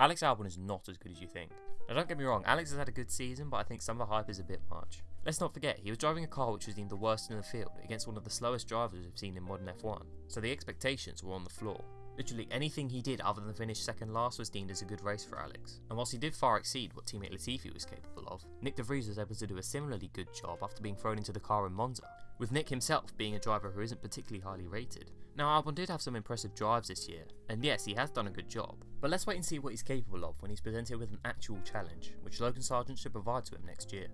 Alex Albon is not as good as you think. Now don't get me wrong, Alex has had a good season, but I think some of the hype is a bit much. Let's not forget, he was driving a car which was deemed the worst in the field against one of the slowest drivers we've seen in modern F1, so the expectations were on the floor. Literally anything he did other than finish second last was deemed as a good race for Alex, and whilst he did far exceed what teammate Latifi was capable of, Nyck De Vries was able to do a similarly good job after being thrown into the car in Monza, with Nyck himself being a driver who isn't particularly highly rated. Now Albon did have some impressive drives this year, and yes, he has done a good job, but let's wait and see what he's capable of when he's presented with an actual challenge, which Logan Sargent should provide to him next year.